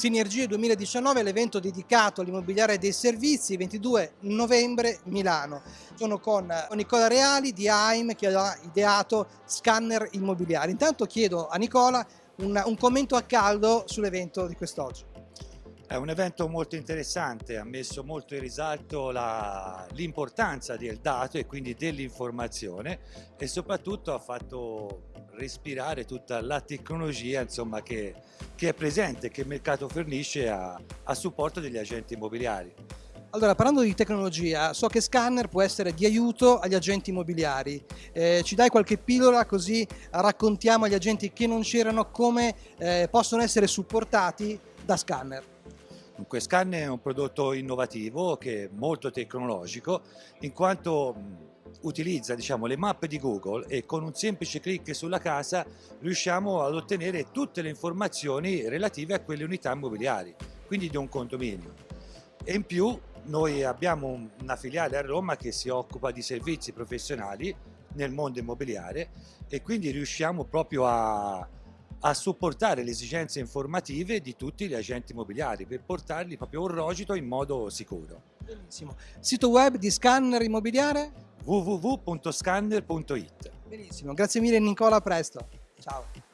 Sinergie 2019, l'evento dedicato all'immobiliare dei servizi, 22 novembre Milano. Sono con Nicola Reali di AIM che ha ideato scanner immobiliari. Intanto chiedo a Nicola un, un commento a caldo sull'evento di quest'oggi. È un evento molto interessante, ha messo molto in risalto l'importanza del dato e quindi dell'informazione e soprattutto ha fatto respirare tutta la tecnologia insomma, che, che, è presente, che il mercato fornisce a, a supporto degli agenti immobiliari. Allora, parlando di tecnologia, so che Scanner può essere di aiuto agli agenti immobiliari. Eh, ci dai qualche pillola così raccontiamo agli agenti che non c'erano come eh, possono essere supportati da Scanner? Dunque Scan è un prodotto innovativo che è molto tecnologico in quanto utilizza diciamo, le mappe di Google e con un semplice clic sulla casa riusciamo ad ottenere tutte le informazioni relative a quelle unità immobiliari, quindi di un condominio. E in più noi abbiamo una filiale a Roma che si occupa di servizi professionali nel mondo immobiliare e quindi riusciamo proprio a a supportare le esigenze informative di tutti gli agenti immobiliari per portarli proprio un rogito in modo sicuro. Benissimo. Sito web di Scanner Immobiliare? www.scanner.it Benissimo, grazie mille Nicola, a presto. Ciao.